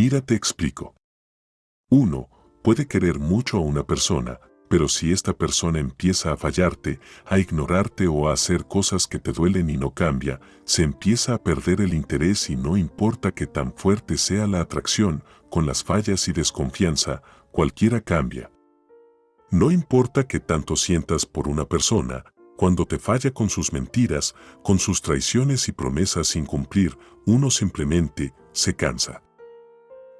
Mira te explico. 1. Puede querer mucho a una persona, pero si esta persona empieza a fallarte, a ignorarte o a hacer cosas que te duelen y no cambia, se empieza a perder el interés y no importa que tan fuerte sea la atracción, con las fallas y desconfianza, cualquiera cambia. No importa que tanto sientas por una persona, cuando te falla con sus mentiras, con sus traiciones y promesas sin cumplir, uno simplemente se cansa.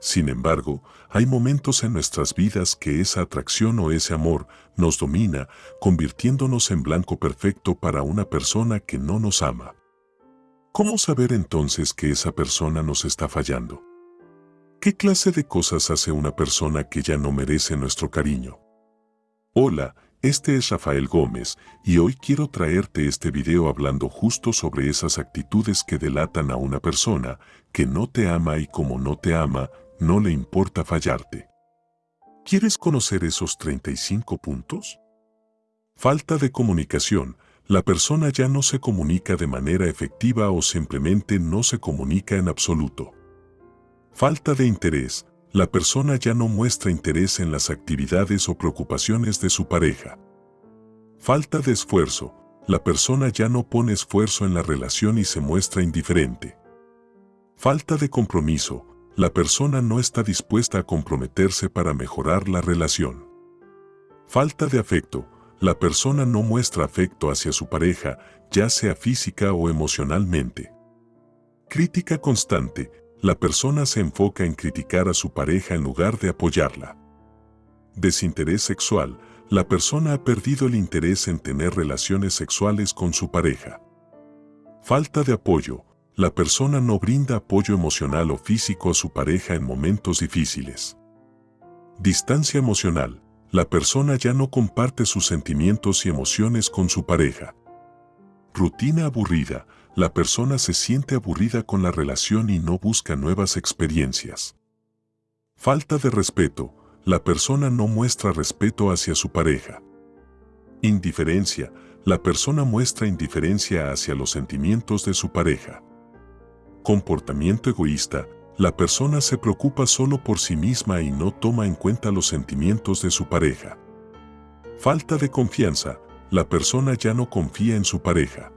Sin embargo, hay momentos en nuestras vidas que esa atracción o ese amor nos domina, convirtiéndonos en blanco perfecto para una persona que no nos ama. ¿Cómo saber entonces que esa persona nos está fallando? ¿Qué clase de cosas hace una persona que ya no merece nuestro cariño? Hola, este es Rafael Gómez y hoy quiero traerte este video hablando justo sobre esas actitudes que delatan a una persona que no te ama y como no te ama, no le importa fallarte. ¿Quieres conocer esos 35 puntos? Falta de comunicación. La persona ya no se comunica de manera efectiva o simplemente no se comunica en absoluto. Falta de interés. La persona ya no muestra interés en las actividades o preocupaciones de su pareja. Falta de esfuerzo. La persona ya no pone esfuerzo en la relación y se muestra indiferente. Falta de compromiso la persona no está dispuesta a comprometerse para mejorar la relación. Falta de afecto. La persona no muestra afecto hacia su pareja, ya sea física o emocionalmente. Crítica constante. La persona se enfoca en criticar a su pareja en lugar de apoyarla. Desinterés sexual. La persona ha perdido el interés en tener relaciones sexuales con su pareja. Falta de apoyo la persona no brinda apoyo emocional o físico a su pareja en momentos difíciles. Distancia emocional. La persona ya no comparte sus sentimientos y emociones con su pareja. Rutina aburrida. La persona se siente aburrida con la relación y no busca nuevas experiencias. Falta de respeto. La persona no muestra respeto hacia su pareja. Indiferencia. La persona muestra indiferencia hacia los sentimientos de su pareja. Comportamiento egoísta. La persona se preocupa solo por sí misma y no toma en cuenta los sentimientos de su pareja. Falta de confianza. La persona ya no confía en su pareja.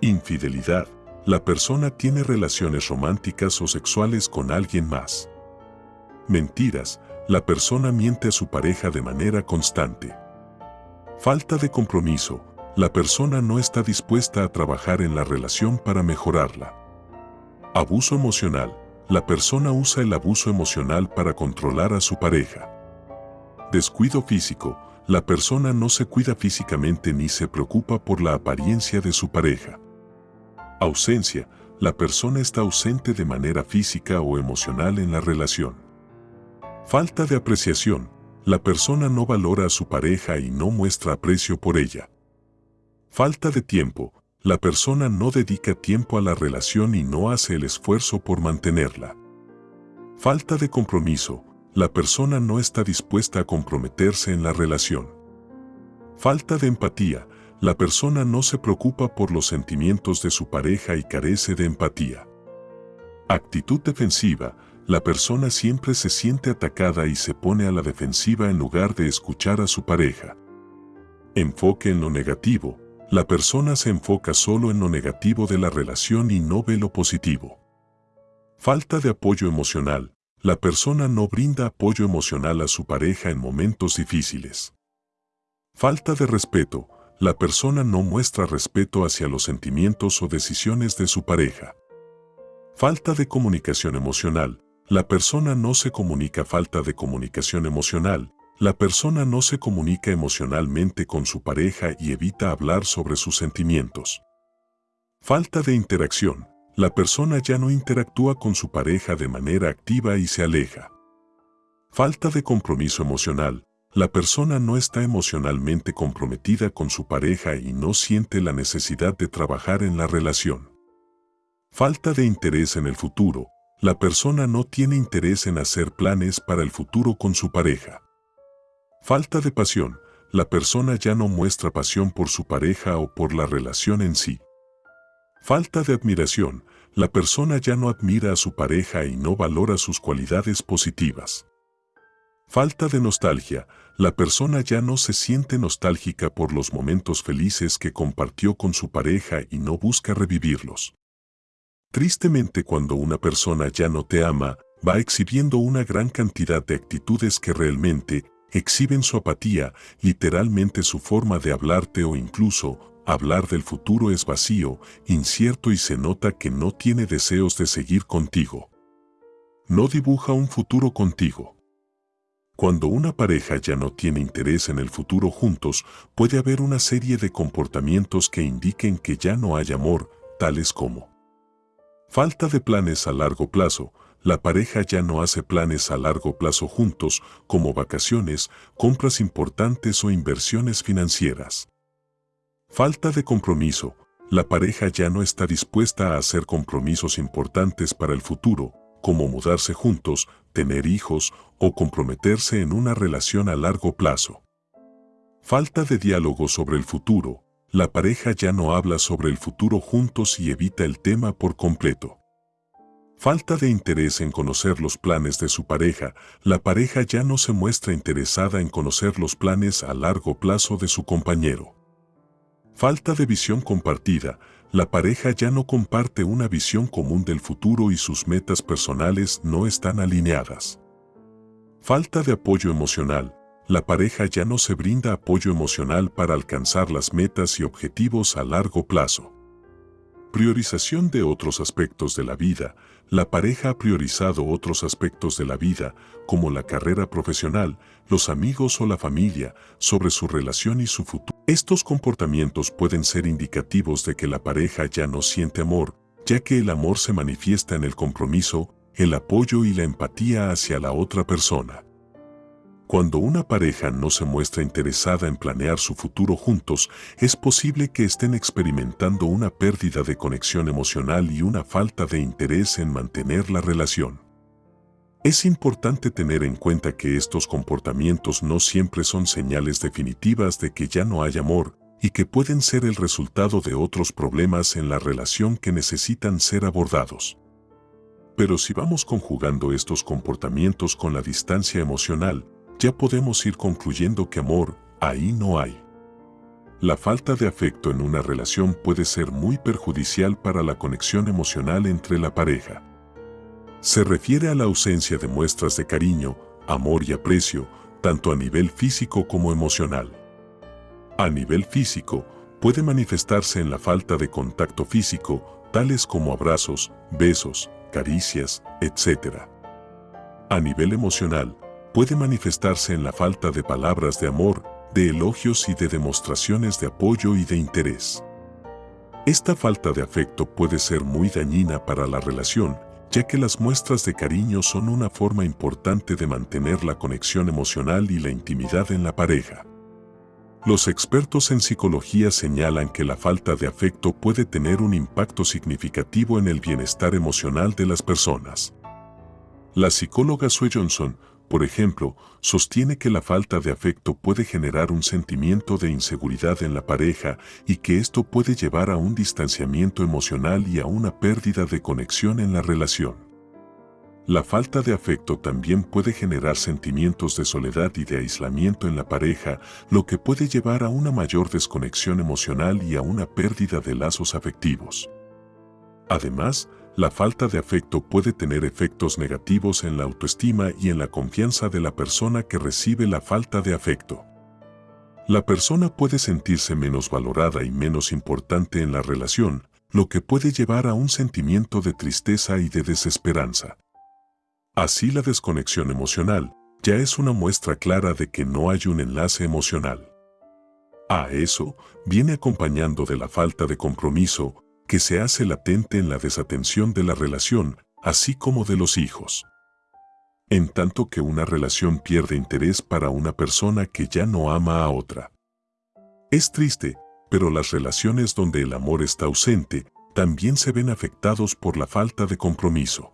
Infidelidad. La persona tiene relaciones románticas o sexuales con alguien más. Mentiras. La persona miente a su pareja de manera constante. Falta de compromiso. La persona no está dispuesta a trabajar en la relación para mejorarla. Abuso emocional. La persona usa el abuso emocional para controlar a su pareja. Descuido físico. La persona no se cuida físicamente ni se preocupa por la apariencia de su pareja. Ausencia. La persona está ausente de manera física o emocional en la relación. Falta de apreciación. La persona no valora a su pareja y no muestra aprecio por ella. Falta de tiempo la persona no dedica tiempo a la relación y no hace el esfuerzo por mantenerla. Falta de compromiso. La persona no está dispuesta a comprometerse en la relación. Falta de empatía. La persona no se preocupa por los sentimientos de su pareja y carece de empatía. Actitud defensiva. La persona siempre se siente atacada y se pone a la defensiva en lugar de escuchar a su pareja. Enfoque en lo negativo la persona se enfoca solo en lo negativo de la relación y no ve lo positivo. Falta de apoyo emocional. La persona no brinda apoyo emocional a su pareja en momentos difíciles. Falta de respeto. La persona no muestra respeto hacia los sentimientos o decisiones de su pareja. Falta de comunicación emocional. La persona no se comunica falta de comunicación emocional. La persona no se comunica emocionalmente con su pareja y evita hablar sobre sus sentimientos. Falta de interacción. La persona ya no interactúa con su pareja de manera activa y se aleja. Falta de compromiso emocional. La persona no está emocionalmente comprometida con su pareja y no siente la necesidad de trabajar en la relación. Falta de interés en el futuro. La persona no tiene interés en hacer planes para el futuro con su pareja. Falta de pasión. La persona ya no muestra pasión por su pareja o por la relación en sí. Falta de admiración. la persona ya no admira a su pareja y no valora sus cualidades positivas. Falta de nostalgia, la persona ya no se siente nostálgica por los momentos felices que compartió con su pareja y no busca revivirlos. Tristemente cuando una persona ya no te ama, va exhibiendo una gran cantidad de actitudes que realmente exhiben su apatía, literalmente su forma de hablarte o incluso hablar del futuro es vacío, incierto y se nota que no tiene deseos de seguir contigo. No dibuja un futuro contigo. Cuando una pareja ya no tiene interés en el futuro juntos, puede haber una serie de comportamientos que indiquen que ya no hay amor, tales como falta de planes a largo plazo, la pareja ya no hace planes a largo plazo juntos, como vacaciones, compras importantes o inversiones financieras. Falta de compromiso. La pareja ya no está dispuesta a hacer compromisos importantes para el futuro, como mudarse juntos, tener hijos o comprometerse en una relación a largo plazo. Falta de diálogo sobre el futuro. La pareja ya no habla sobre el futuro juntos y evita el tema por completo. Falta de interés en conocer los planes de su pareja, la pareja ya no se muestra interesada en conocer los planes a largo plazo de su compañero. Falta de visión compartida, la pareja ya no comparte una visión común del futuro y sus metas personales no están alineadas. Falta de apoyo emocional, la pareja ya no se brinda apoyo emocional para alcanzar las metas y objetivos a largo plazo. Priorización de otros aspectos de la vida. La pareja ha priorizado otros aspectos de la vida, como la carrera profesional, los amigos o la familia, sobre su relación y su futuro. Estos comportamientos pueden ser indicativos de que la pareja ya no siente amor, ya que el amor se manifiesta en el compromiso, el apoyo y la empatía hacia la otra persona. Cuando una pareja no se muestra interesada en planear su futuro juntos, es posible que estén experimentando una pérdida de conexión emocional y una falta de interés en mantener la relación. Es importante tener en cuenta que estos comportamientos no siempre son señales definitivas de que ya no hay amor y que pueden ser el resultado de otros problemas en la relación que necesitan ser abordados. Pero si vamos conjugando estos comportamientos con la distancia emocional, ya podemos ir concluyendo que amor, ahí no hay. La falta de afecto en una relación puede ser muy perjudicial para la conexión emocional entre la pareja. Se refiere a la ausencia de muestras de cariño, amor y aprecio, tanto a nivel físico como emocional. A nivel físico, puede manifestarse en la falta de contacto físico, tales como abrazos, besos, caricias, etc. A nivel emocional, puede manifestarse en la falta de palabras de amor, de elogios y de demostraciones de apoyo y de interés. Esta falta de afecto puede ser muy dañina para la relación, ya que las muestras de cariño son una forma importante de mantener la conexión emocional y la intimidad en la pareja. Los expertos en psicología señalan que la falta de afecto puede tener un impacto significativo en el bienestar emocional de las personas. La psicóloga Sue Johnson por ejemplo, sostiene que la falta de afecto puede generar un sentimiento de inseguridad en la pareja y que esto puede llevar a un distanciamiento emocional y a una pérdida de conexión en la relación. La falta de afecto también puede generar sentimientos de soledad y de aislamiento en la pareja, lo que puede llevar a una mayor desconexión emocional y a una pérdida de lazos afectivos. Además, la falta de afecto puede tener efectos negativos en la autoestima y en la confianza de la persona que recibe la falta de afecto. La persona puede sentirse menos valorada y menos importante en la relación, lo que puede llevar a un sentimiento de tristeza y de desesperanza. Así la desconexión emocional ya es una muestra clara de que no hay un enlace emocional. A eso viene acompañando de la falta de compromiso, que se hace latente en la desatención de la relación, así como de los hijos. En tanto que una relación pierde interés para una persona que ya no ama a otra. Es triste, pero las relaciones donde el amor está ausente también se ven afectados por la falta de compromiso.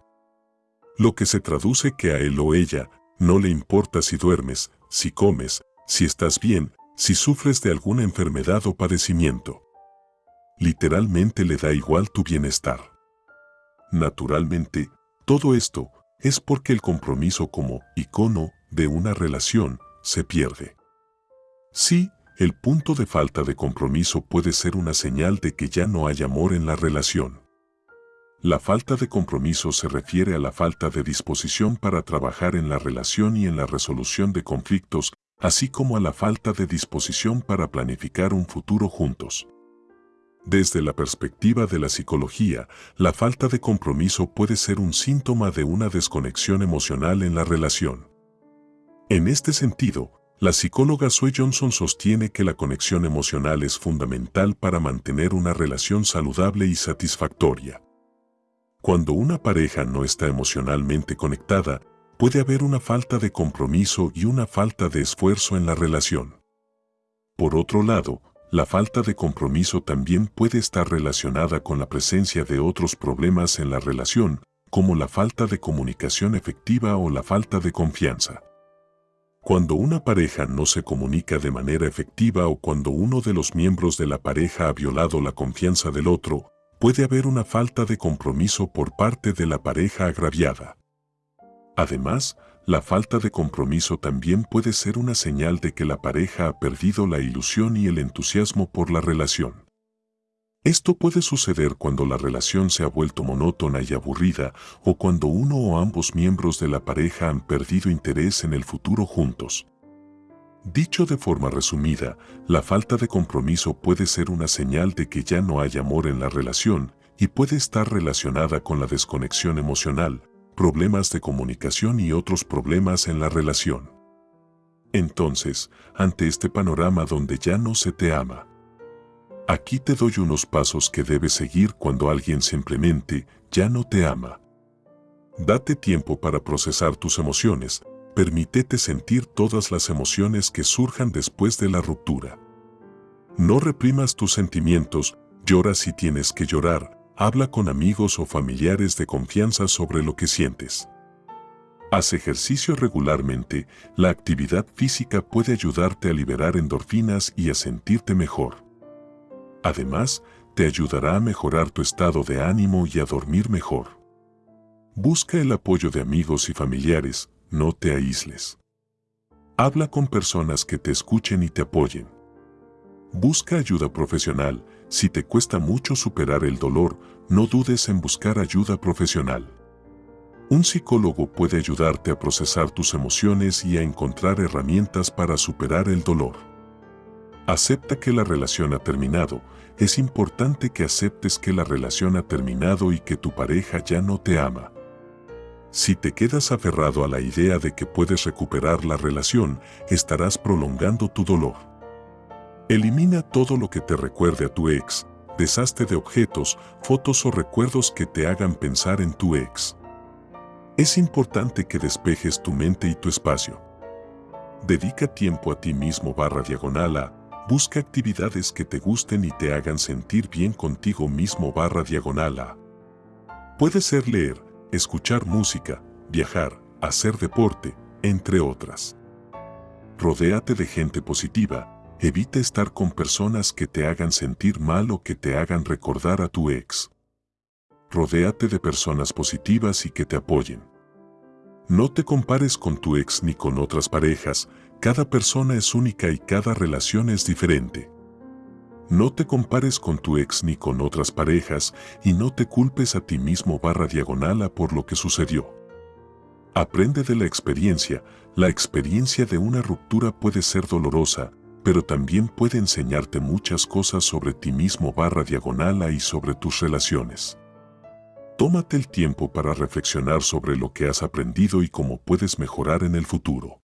Lo que se traduce que a él o ella no le importa si duermes, si comes, si estás bien, si sufres de alguna enfermedad o padecimiento literalmente le da igual tu bienestar. Naturalmente, todo esto es porque el compromiso como icono de una relación se pierde. Sí, el punto de falta de compromiso puede ser una señal de que ya no hay amor en la relación. La falta de compromiso se refiere a la falta de disposición para trabajar en la relación y en la resolución de conflictos, así como a la falta de disposición para planificar un futuro juntos. Desde la perspectiva de la psicología, la falta de compromiso puede ser un síntoma de una desconexión emocional en la relación. En este sentido, la psicóloga Sue Johnson sostiene que la conexión emocional es fundamental para mantener una relación saludable y satisfactoria. Cuando una pareja no está emocionalmente conectada, puede haber una falta de compromiso y una falta de esfuerzo en la relación. Por otro lado, la falta de compromiso también puede estar relacionada con la presencia de otros problemas en la relación, como la falta de comunicación efectiva o la falta de confianza. Cuando una pareja no se comunica de manera efectiva o cuando uno de los miembros de la pareja ha violado la confianza del otro, puede haber una falta de compromiso por parte de la pareja agraviada. Además, la falta de compromiso también puede ser una señal de que la pareja ha perdido la ilusión y el entusiasmo por la relación. Esto puede suceder cuando la relación se ha vuelto monótona y aburrida o cuando uno o ambos miembros de la pareja han perdido interés en el futuro juntos. Dicho de forma resumida, la falta de compromiso puede ser una señal de que ya no hay amor en la relación y puede estar relacionada con la desconexión emocional, problemas de comunicación y otros problemas en la relación. Entonces, ante este panorama donde ya no se te ama, aquí te doy unos pasos que debes seguir cuando alguien simplemente ya no te ama. Date tiempo para procesar tus emociones, permítete sentir todas las emociones que surjan después de la ruptura. No reprimas tus sentimientos, llora si tienes que llorar, habla con amigos o familiares de confianza sobre lo que sientes. Haz ejercicio regularmente, la actividad física puede ayudarte a liberar endorfinas y a sentirte mejor. Además, te ayudará a mejorar tu estado de ánimo y a dormir mejor. Busca el apoyo de amigos y familiares, no te aísles. Habla con personas que te escuchen y te apoyen. Busca ayuda profesional. Si te cuesta mucho superar el dolor, no dudes en buscar ayuda profesional. Un psicólogo puede ayudarte a procesar tus emociones y a encontrar herramientas para superar el dolor. Acepta que la relación ha terminado. Es importante que aceptes que la relación ha terminado y que tu pareja ya no te ama. Si te quedas aferrado a la idea de que puedes recuperar la relación, estarás prolongando tu dolor. Elimina todo lo que te recuerde a tu ex, deshazte de objetos, fotos o recuerdos que te hagan pensar en tu ex. Es importante que despejes tu mente y tu espacio. Dedica tiempo a ti mismo barra diagonal a, busca actividades que te gusten y te hagan sentir bien contigo mismo barra diagonal a. Puede ser leer, escuchar música, viajar, hacer deporte, entre otras. Rodéate de gente positiva, evita estar con personas que te hagan sentir mal o que te hagan recordar a tu ex. Rodéate de personas positivas y que te apoyen. No te compares con tu ex ni con otras parejas, cada persona es única y cada relación es diferente. No te compares con tu ex ni con otras parejas y no te culpes a ti mismo barra diagonal a por lo que sucedió. Aprende de la experiencia. La experiencia de una ruptura puede ser dolorosa, pero también puede enseñarte muchas cosas sobre ti mismo barra diagonal y sobre tus relaciones. Tómate el tiempo para reflexionar sobre lo que has aprendido y cómo puedes mejorar en el futuro.